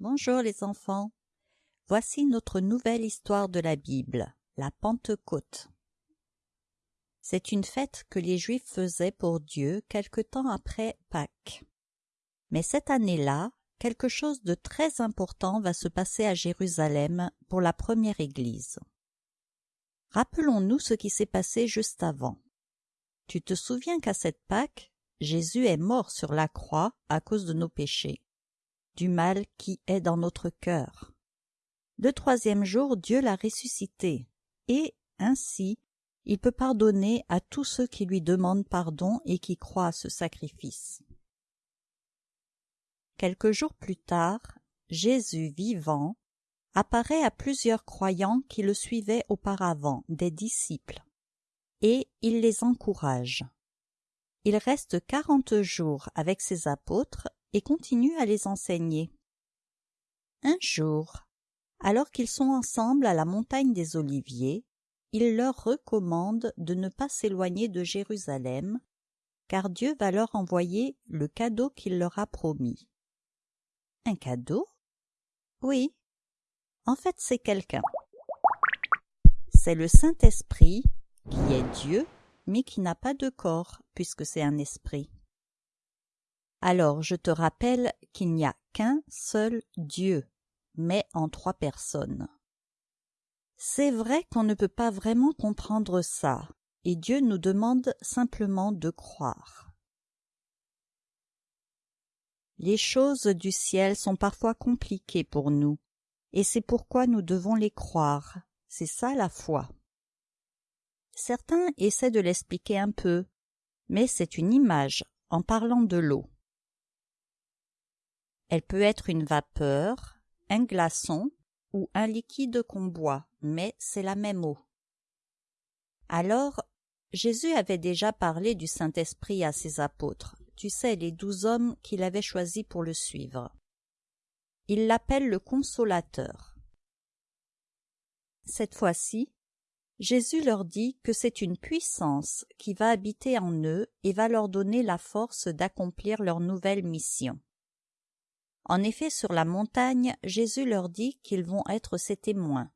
Bonjour les enfants. Voici notre nouvelle histoire de la Bible, la Pentecôte. C'est une fête que les Juifs faisaient pour Dieu quelque temps après Pâques. Mais cette année-là, quelque chose de très important va se passer à Jérusalem pour la première Église. Rappelons-nous ce qui s'est passé juste avant. Tu te souviens qu'à cette Pâques, Jésus est mort sur la croix à cause de nos péchés, du mal qui est dans notre cœur. Le troisième jour, Dieu l'a ressuscité, et, ainsi, il peut pardonner à tous ceux qui lui demandent pardon et qui croient à ce sacrifice. Quelques jours plus tard, Jésus vivant apparaît à plusieurs croyants qui le suivaient auparavant, des disciples, et il les encourage. Il reste quarante jours avec ses apôtres et continue à les enseigner. Un jour, alors qu'ils sont ensemble à la montagne des Oliviers, il leur recommande de ne pas s'éloigner de Jérusalem, car Dieu va leur envoyer le cadeau qu'il leur a promis. Un cadeau? Oui. En fait, c'est quelqu'un. C'est le Saint-Esprit, qui est Dieu, mais qui n'a pas de corps, puisque c'est un esprit. Alors je te rappelle qu'il n'y a qu'un seul Dieu, mais en trois personnes. C'est vrai qu'on ne peut pas vraiment comprendre ça, et Dieu nous demande simplement de croire. Les choses du ciel sont parfois compliquées pour nous, et c'est pourquoi nous devons les croire. C'est ça la foi. Certains essaient de l'expliquer un peu, mais c'est une image en parlant de l'eau. Elle peut être une vapeur, un glaçon ou un liquide qu'on boit, mais c'est la même eau. Alors, Jésus avait déjà parlé du Saint-Esprit à ses apôtres, tu sais, les douze hommes qu'il avait choisis pour le suivre. Il l'appelle le consolateur. Cette fois-ci, Jésus leur dit que c'est une puissance qui va habiter en eux et va leur donner la force d'accomplir leur nouvelle mission. En effet, sur la montagne, Jésus leur dit qu'ils vont être ses témoins.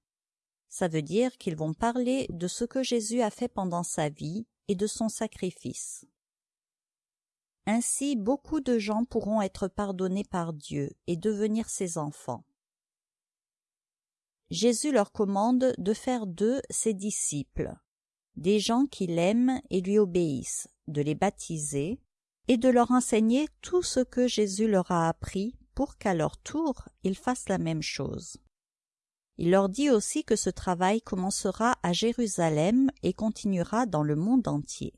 Ça veut dire qu'ils vont parler de ce que Jésus a fait pendant sa vie et de son sacrifice. Ainsi, beaucoup de gens pourront être pardonnés par Dieu et devenir ses enfants. Jésus leur commande de faire d'eux ses disciples, des gens qui l'aiment et lui obéissent, de les baptiser et de leur enseigner tout ce que Jésus leur a appris pour qu'à leur tour ils fassent la même chose. Il leur dit aussi que ce travail commencera à Jérusalem et continuera dans le monde entier.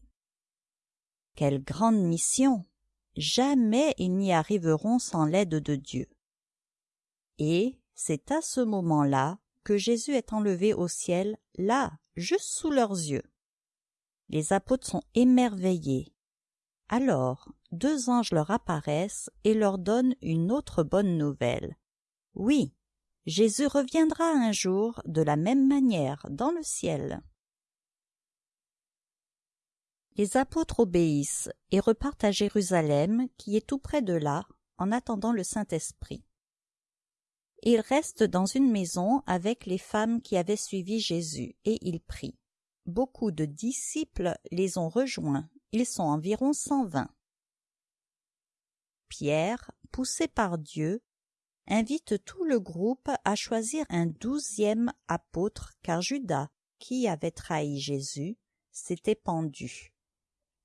Quelle grande mission Jamais ils n'y arriveront sans l'aide de Dieu. Et c'est à ce moment-là que Jésus est enlevé au ciel, là, juste sous leurs yeux. Les apôtres sont émerveillés. Alors, deux anges leur apparaissent et leur donnent une autre bonne nouvelle. Oui, Jésus reviendra un jour de la même manière dans le ciel. Les apôtres obéissent et repartent à Jérusalem, qui est tout près de là, en attendant le Saint-Esprit. Ils restent dans une maison avec les femmes qui avaient suivi Jésus, et ils prient. Beaucoup de disciples les ont rejoints, ils sont environ cent vingt. Pierre, poussé par Dieu, invite tout le groupe à choisir un douzième apôtre car Judas, qui avait trahi Jésus, s'était pendu.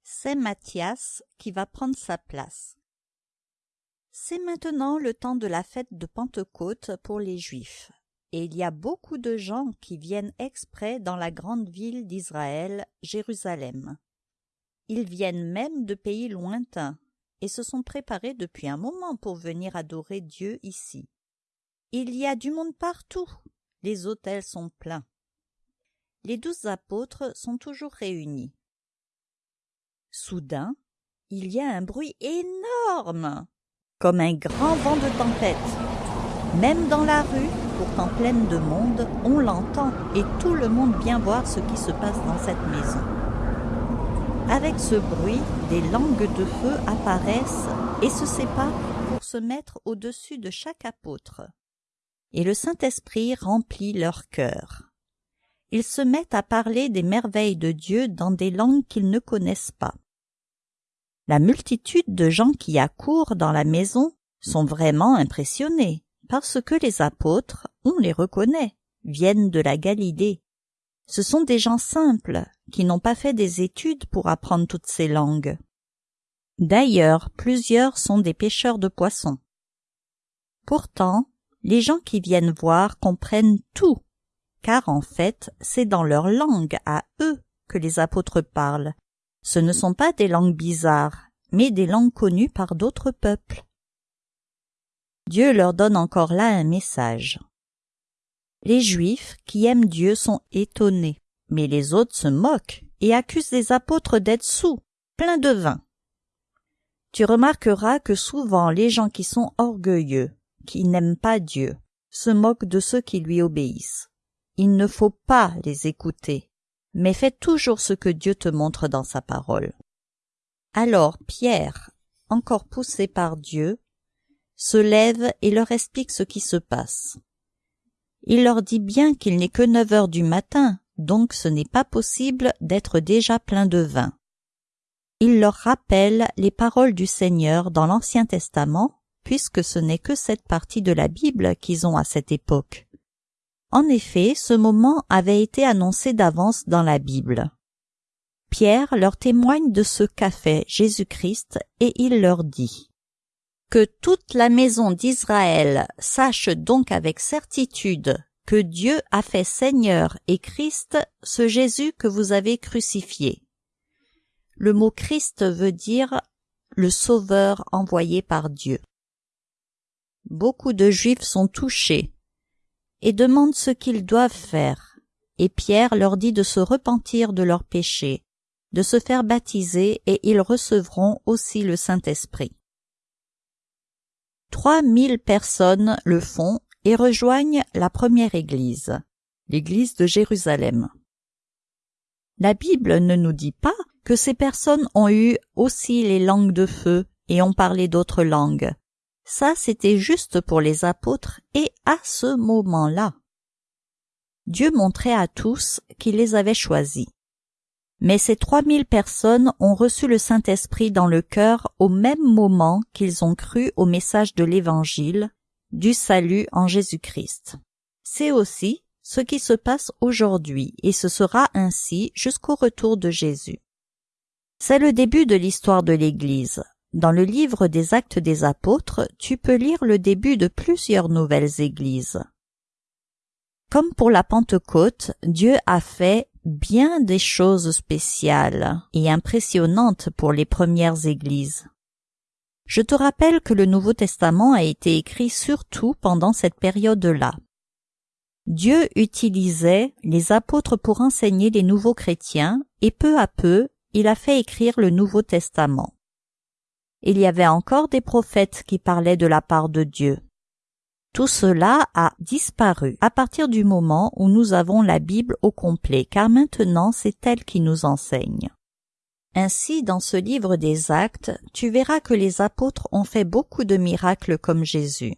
C'est Matthias qui va prendre sa place. C'est maintenant le temps de la fête de Pentecôte pour les Juifs, et il y a beaucoup de gens qui viennent exprès dans la grande ville d'Israël, Jérusalem. Ils viennent même de pays lointains, et se sont préparés depuis un moment pour venir adorer Dieu ici. Il y a du monde partout, les hôtels sont pleins. Les douze apôtres sont toujours réunis. Soudain, il y a un bruit énorme comme un grand vent de tempête. Même dans la rue, pourtant pleine de monde, on l'entend et tout le monde vient voir ce qui se passe dans cette maison. Avec ce bruit, des langues de feu apparaissent et se séparent pour se mettre au-dessus de chaque apôtre. Et le Saint-Esprit remplit leur cœur. Ils se mettent à parler des merveilles de Dieu dans des langues qu'ils ne connaissent pas. La multitude de gens qui accourent dans la maison sont vraiment impressionnés parce que les apôtres, on les reconnaît, viennent de la Galilée. Ce sont des gens simples qui n'ont pas fait des études pour apprendre toutes ces langues. D'ailleurs, plusieurs sont des pêcheurs de poissons. Pourtant, les gens qui viennent voir comprennent tout, car en fait, c'est dans leur langue à eux que les apôtres parlent. Ce ne sont pas des langues bizarres, mais des langues connues par d'autres peuples. Dieu leur donne encore là un message. Les Juifs qui aiment Dieu sont étonnés, mais les autres se moquent et accusent les apôtres d'être sous, pleins de vin. Tu remarqueras que souvent les gens qui sont orgueilleux, qui n'aiment pas Dieu, se moquent de ceux qui lui obéissent. Il ne faut pas les écouter, mais fais toujours ce que Dieu te montre dans sa parole. Alors Pierre, encore poussé par Dieu, se lève et leur explique ce qui se passe. Il leur dit bien qu'il n'est que neuf heures du matin, donc ce n'est pas possible d'être déjà plein de vin. Il leur rappelle les paroles du Seigneur dans l'Ancien Testament, puisque ce n'est que cette partie de la Bible qu'ils ont à cette époque. En effet, ce moment avait été annoncé d'avance dans la Bible. Pierre leur témoigne de ce qu'a fait Jésus-Christ et il leur dit que toute la maison d'Israël sache donc avec certitude que Dieu a fait Seigneur et Christ ce Jésus que vous avez crucifié. Le mot Christ veut dire le Sauveur envoyé par Dieu. Beaucoup de Juifs sont touchés et demandent ce qu'ils doivent faire, et Pierre leur dit de se repentir de leurs péchés, de se faire baptiser et ils recevront aussi le Saint-Esprit. Trois mille personnes le font et rejoignent la première église, l'église de Jérusalem. La Bible ne nous dit pas que ces personnes ont eu aussi les langues de feu et ont parlé d'autres langues. Ça, c'était juste pour les apôtres et à ce moment-là. Dieu montrait à tous qu'il les avait choisis. Mais ces trois mille personnes ont reçu le Saint-Esprit dans le cœur au même moment qu'ils ont cru au message de l'Évangile, du salut en Jésus-Christ. C'est aussi ce qui se passe aujourd'hui et ce sera ainsi jusqu'au retour de Jésus. C'est le début de l'histoire de l'Église. Dans le livre des actes des apôtres, tu peux lire le début de plusieurs nouvelles églises. Comme pour la Pentecôte, Dieu a fait bien des choses spéciales et impressionnantes pour les premières églises. Je te rappelle que le Nouveau Testament a été écrit surtout pendant cette période-là. Dieu utilisait les apôtres pour enseigner les nouveaux chrétiens et peu à peu il a fait écrire le Nouveau Testament. Il y avait encore des prophètes qui parlaient de la part de Dieu. Tout cela a disparu à partir du moment où nous avons la Bible au complet, car maintenant c'est elle qui nous enseigne. Ainsi, dans ce livre des actes, tu verras que les apôtres ont fait beaucoup de miracles comme Jésus.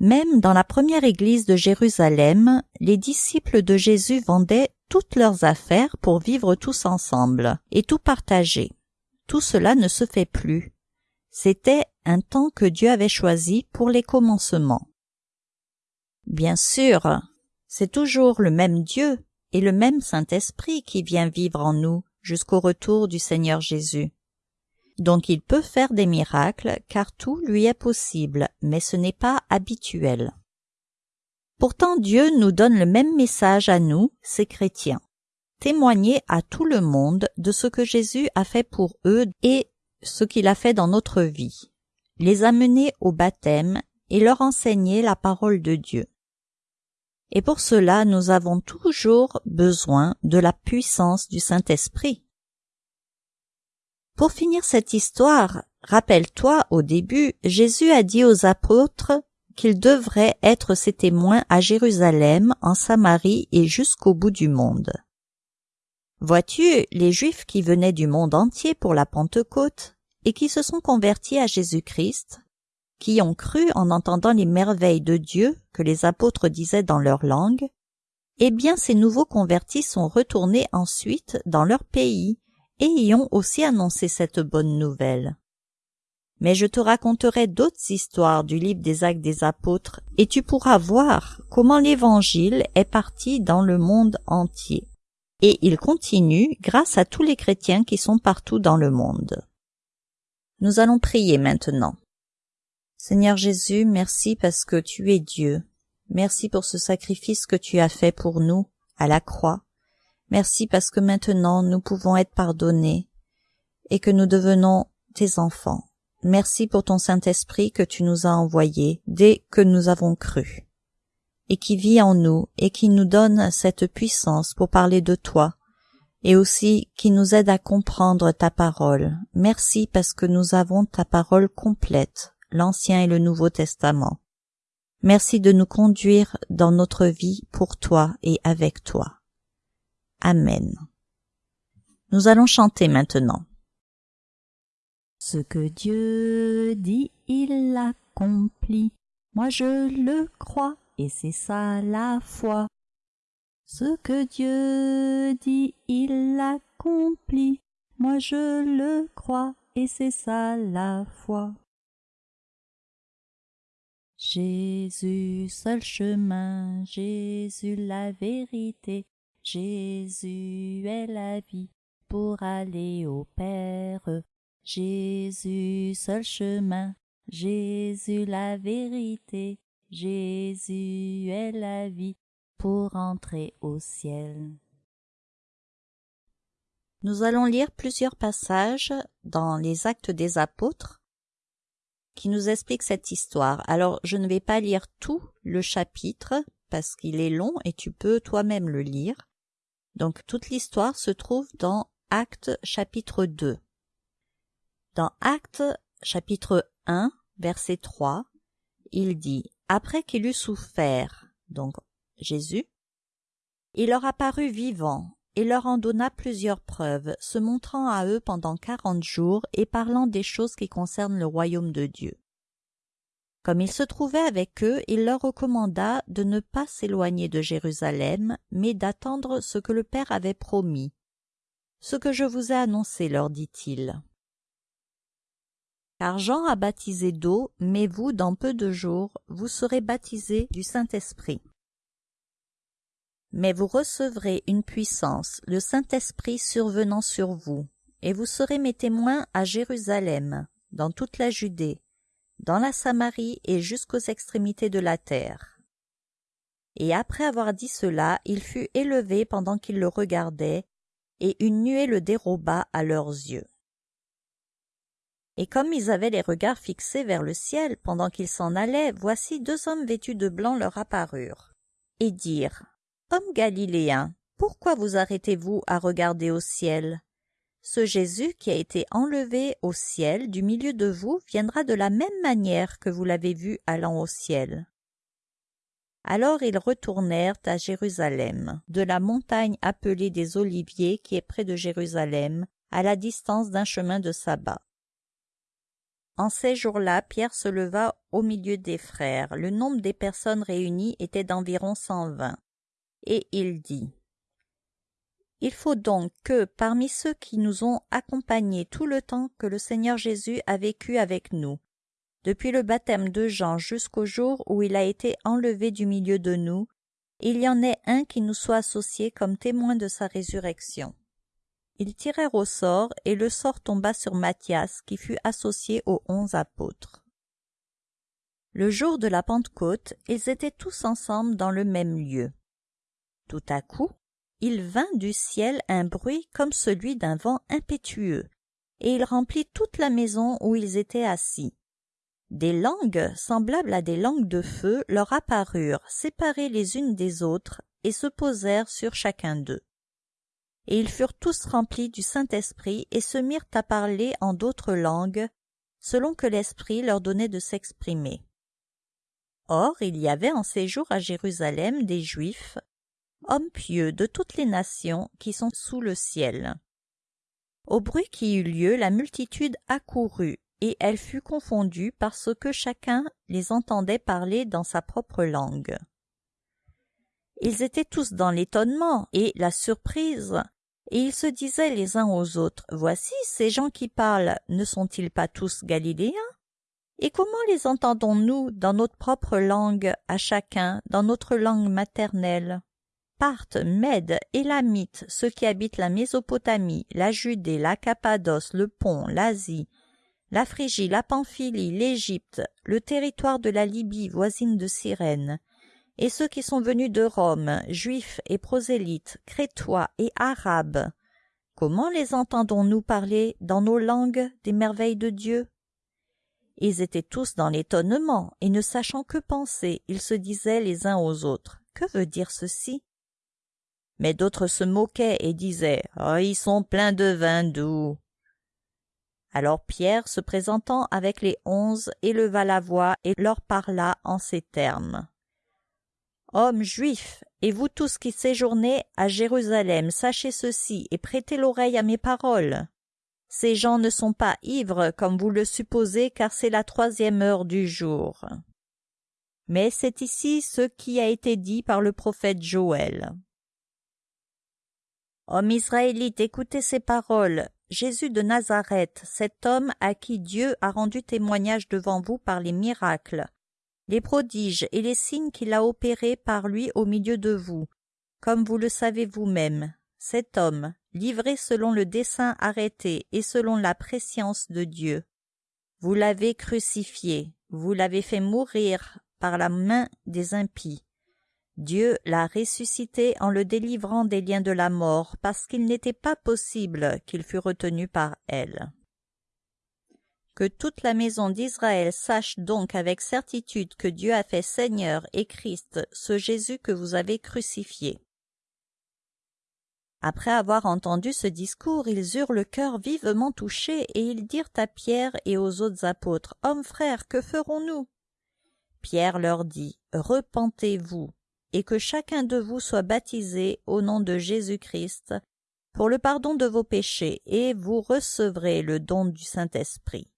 Même dans la première église de Jérusalem, les disciples de Jésus vendaient toutes leurs affaires pour vivre tous ensemble et tout partager. Tout cela ne se fait plus. C'était un temps que Dieu avait choisi pour les commencements. Bien sûr, c'est toujours le même Dieu et le même Saint-Esprit qui vient vivre en nous jusqu'au retour du Seigneur Jésus. Donc il peut faire des miracles car tout lui est possible, mais ce n'est pas habituel. Pourtant Dieu nous donne le même message à nous, ces chrétiens. Témoigner à tout le monde de ce que Jésus a fait pour eux et ce qu'il a fait dans notre vie, les amener au baptême et leur enseigner la parole de Dieu. Et pour cela, nous avons toujours besoin de la puissance du Saint-Esprit. Pour finir cette histoire, rappelle-toi au début, Jésus a dit aux apôtres qu'ils devraient être ses témoins à Jérusalem, en Samarie et jusqu'au bout du monde. Vois-tu, les Juifs qui venaient du monde entier pour la Pentecôte et qui se sont convertis à Jésus-Christ qui ont cru en entendant les merveilles de Dieu que les apôtres disaient dans leur langue, eh bien ces nouveaux convertis sont retournés ensuite dans leur pays et y ont aussi annoncé cette bonne nouvelle. Mais je te raconterai d'autres histoires du livre des actes des apôtres et tu pourras voir comment l'évangile est parti dans le monde entier. Et il continue grâce à tous les chrétiens qui sont partout dans le monde. Nous allons prier maintenant. Seigneur Jésus, merci parce que tu es Dieu. Merci pour ce sacrifice que tu as fait pour nous à la croix. Merci parce que maintenant nous pouvons être pardonnés et que nous devenons tes enfants. Merci pour ton Saint-Esprit que tu nous as envoyé dès que nous avons cru, et qui vit en nous et qui nous donne cette puissance pour parler de toi, et aussi qui nous aide à comprendre ta parole. Merci parce que nous avons ta parole complète, l'Ancien et le Nouveau Testament. Merci de nous conduire dans notre vie pour toi et avec toi. Amen. Nous allons chanter maintenant. Ce que Dieu dit, il l'accomplit. Moi je le crois, et c'est ça la foi. Ce que Dieu dit, il l'accomplit. Moi je le crois, et c'est ça la foi. Jésus, seul chemin, Jésus la vérité, Jésus est la vie pour aller au Père. Jésus, seul chemin, Jésus la vérité, Jésus est la vie pour entrer au ciel. Nous allons lire plusieurs passages dans les actes des apôtres qui nous expliquent cette histoire. Alors je ne vais pas lire tout le chapitre parce qu'il est long et tu peux toi-même le lire. Donc toute l'histoire se trouve dans Actes chapitre 2. Dans Actes chapitre 1 verset 3, il dit Après qu'il eut souffert, donc Jésus, il leur apparut vivant et leur en donna plusieurs preuves, se montrant à eux pendant quarante jours et parlant des choses qui concernent le royaume de Dieu. Comme il se trouvait avec eux, il leur recommanda de ne pas s'éloigner de Jérusalem, mais d'attendre ce que le Père avait promis. Ce que je vous ai annoncé, leur dit-il. Car Jean a baptisé d'eau, mais vous, dans peu de jours, vous serez baptisés du Saint-Esprit. Mais vous recevrez une puissance, le Saint-Esprit survenant sur vous, et vous serez mes témoins à Jérusalem, dans toute la Judée, dans la Samarie et jusqu'aux extrémités de la terre. Et après avoir dit cela, il fut élevé pendant qu'ils le regardaient, et une nuée le déroba à leurs yeux. Et comme ils avaient les regards fixés vers le ciel pendant qu'ils s'en allaient, voici deux hommes vêtus de blanc leur apparurent, et dirent Hommes galiléens, pourquoi vous arrêtez-vous à regarder au ciel? Ce Jésus qui a été enlevé au ciel du milieu de vous viendra de la même manière que vous l'avez vu allant au ciel. Alors ils retournèrent à Jérusalem, de la montagne appelée des Oliviers qui est près de Jérusalem, à la distance d'un chemin de sabbat. En ces jours-là, Pierre se leva au milieu des frères. Le nombre des personnes réunies était d'environ cent vingt. Et il dit Il faut donc que, parmi ceux qui nous ont accompagnés tout le temps que le Seigneur Jésus a vécu avec nous, depuis le baptême de Jean jusqu'au jour où il a été enlevé du milieu de nous, il y en ait un qui nous soit associé comme témoin de sa résurrection. Ils tirèrent au sort, et le sort tomba sur Matthias, qui fut associé aux onze apôtres. Le jour de la Pentecôte, ils étaient tous ensemble dans le même lieu. Tout à coup, il vint du ciel un bruit comme celui d'un vent impétueux, et il remplit toute la maison où ils étaient assis. Des langues, semblables à des langues de feu, leur apparurent, séparées les unes des autres, et se posèrent sur chacun d'eux et ils furent tous remplis du Saint-Esprit et se mirent à parler en d'autres langues, selon que l'Esprit leur donnait de s'exprimer. Or il y avait en séjour à Jérusalem des Juifs, hommes pieux de toutes les nations qui sont sous le ciel. Au bruit qui eut lieu, la multitude accourut, et elle fut confondue parce que chacun les entendait parler dans sa propre langue. Ils étaient tous dans l'étonnement et la surprise, et ils se disaient les uns aux autres Voici ces gens qui parlent, ne sont-ils pas tous galiléens? Et comment les entendons-nous dans notre propre langue, à chacun, dans notre langue maternelle? Parthes, Mèdes, Élamites, ceux qui habitent la Mésopotamie, la Judée, la Cappadoce, le Pont, l'Asie, la Phrygie, la Pamphylie, l'Égypte, le territoire de la Libye voisine de Cyrène, et ceux qui sont venus de Rome, juifs et prosélytes, crétois et arabes. Comment les entendons-nous parler dans nos langues des merveilles de Dieu? Ils étaient tous dans l'étonnement, et ne sachant que penser, ils se disaient les uns aux autres. Que veut dire ceci? Mais d'autres se moquaient et disaient Oh, ils sont pleins de vin doux. Alors Pierre, se présentant avec les onze, éleva la voix et leur parla en ces termes. Hommes juifs, et vous tous qui séjournez à Jérusalem, sachez ceci et prêtez l'oreille à mes paroles. Ces gens ne sont pas ivres comme vous le supposez, car c'est la troisième heure du jour. Mais c'est ici ce qui a été dit par le prophète Joël. Hommes israélites, écoutez ces paroles. Jésus de Nazareth, cet homme à qui Dieu a rendu témoignage devant vous par les miracles, les prodiges et les signes qu'il a opérés par lui au milieu de vous, comme vous le savez vous-même. Cet homme, livré selon le dessein arrêté et selon la préscience de Dieu, vous l'avez crucifié, vous l'avez fait mourir par la main des impies. Dieu l'a ressuscité en le délivrant des liens de la mort, parce qu'il n'était pas possible qu'il fût retenu par elle. Que toute la maison d'Israël sache donc avec certitude que Dieu a fait Seigneur et Christ ce Jésus que vous avez crucifié. Après avoir entendu ce discours, ils eurent le cœur vivement touché, et ils dirent à Pierre et aux autres apôtres, Hommes frères, que ferons-nous? Pierre leur dit, Repentez-vous, et que chacun de vous soit baptisé au nom de Jésus-Christ, pour le pardon de vos péchés, et vous recevrez le don du Saint-Esprit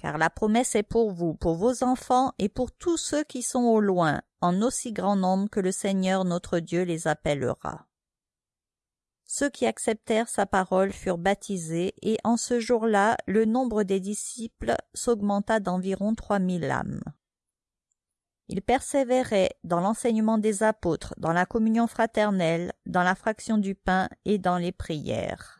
car la promesse est pour vous, pour vos enfants et pour tous ceux qui sont au loin, en aussi grand nombre que le Seigneur notre Dieu les appellera. Ceux qui acceptèrent sa parole furent baptisés, et en ce jour-là le nombre des disciples s'augmenta d'environ trois mille âmes. Ils persévéraient dans l'enseignement des apôtres, dans la communion fraternelle, dans la fraction du pain et dans les prières.